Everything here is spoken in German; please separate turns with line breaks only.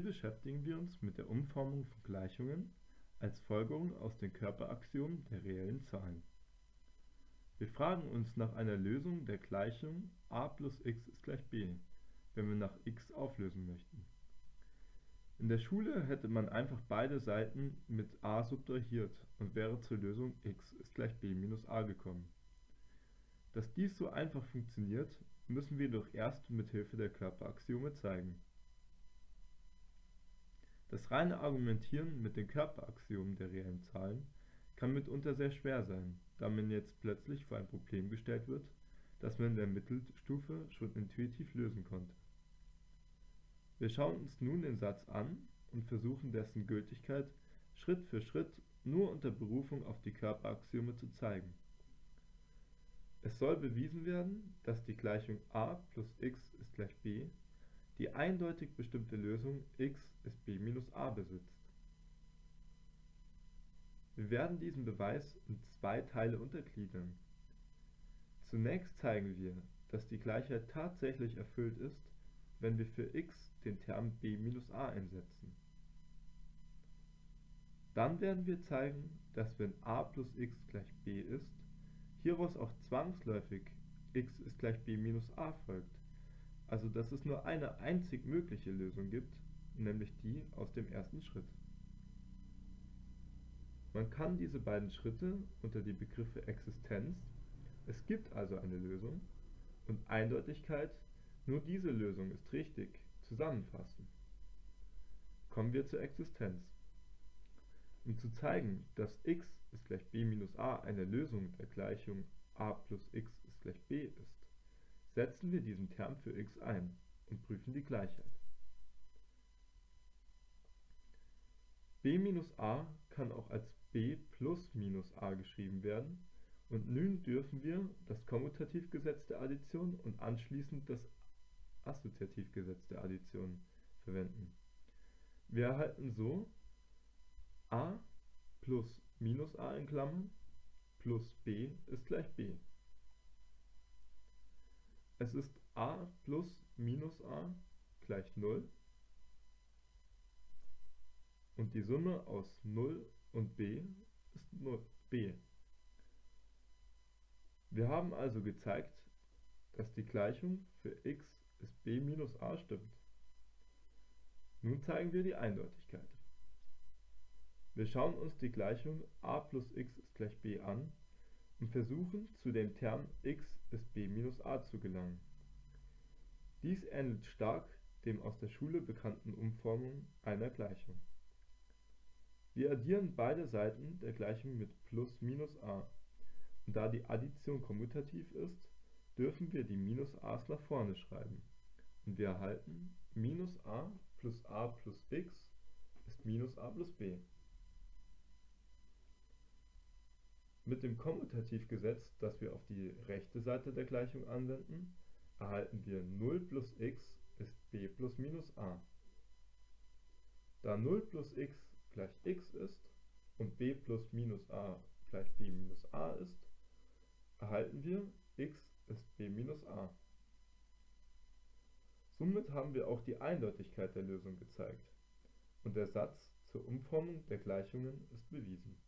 Hier beschäftigen wir uns mit der Umformung von Gleichungen als Folgerung aus den Körperaxiomen der reellen Zahlen. Wir fragen uns nach einer Lösung der Gleichung a plus x ist gleich b, wenn wir nach x auflösen möchten. In der Schule hätte man einfach beide Seiten mit a subtrahiert und wäre zur Lösung x ist gleich b minus a gekommen. Dass dies so einfach funktioniert, müssen wir jedoch erst mit Hilfe der Körperaxiome zeigen. Das reine Argumentieren mit den Körperaxiomen der reellen Zahlen kann mitunter sehr schwer sein, da man jetzt plötzlich vor ein Problem gestellt wird, das man in der Mittelstufe schon intuitiv lösen konnte. Wir schauen uns nun den Satz an und versuchen dessen Gültigkeit Schritt für Schritt nur unter Berufung auf die Körperaxiome zu zeigen. Es soll bewiesen werden, dass die Gleichung a plus x ist gleich b die eindeutig bestimmte Lösung x ist b minus a besitzt. Wir werden diesen Beweis in zwei Teile untergliedern. Zunächst zeigen wir, dass die Gleichheit tatsächlich erfüllt ist, wenn wir für x den Term b minus a einsetzen. Dann werden wir zeigen, dass wenn a plus x gleich b ist, hieraus auch zwangsläufig x ist gleich b minus a folgt, also dass es nur eine einzig mögliche Lösung gibt, nämlich die aus dem ersten Schritt. Man kann diese beiden Schritte unter die Begriffe Existenz (es gibt also eine Lösung) und Eindeutigkeit (nur diese Lösung ist richtig) zusammenfassen. Kommen wir zur Existenz. Um zu zeigen, dass x ist gleich b minus a eine Lösung der Gleichung a plus x ist gleich b setzen wir diesen Term für x ein und prüfen die Gleichheit. b minus a kann auch als b plus minus a geschrieben werden und nun dürfen wir das Kommutativgesetz der Addition und anschließend das Assoziativgesetz der Addition verwenden. Wir erhalten so a plus minus a in Klammern plus b ist gleich b. Es ist a plus minus a gleich 0 und die Summe aus 0 und b ist nur b. Wir haben also gezeigt, dass die Gleichung für x ist b minus a stimmt. Nun zeigen wir die Eindeutigkeit. Wir schauen uns die Gleichung a plus x ist gleich b an versuchen zu dem Term x ist b minus a zu gelangen. Dies ähnelt stark dem aus der Schule bekannten Umformung einer Gleichung wir addieren beide Seiten der Gleichung mit plus minus a, und da die Addition kommutativ ist, dürfen wir die minus a's nach vorne schreiben, und wir erhalten minus a plus a plus x ist minus a plus b. Mit dem Kommutativgesetz, das wir auf die rechte Seite der Gleichung anwenden, erhalten wir 0 plus x ist b plus minus a. Da 0 plus x gleich x ist und b plus minus a gleich b minus a ist, erhalten wir x ist b minus a. Somit haben wir auch die Eindeutigkeit der Lösung gezeigt und der Satz zur Umformung der Gleichungen ist bewiesen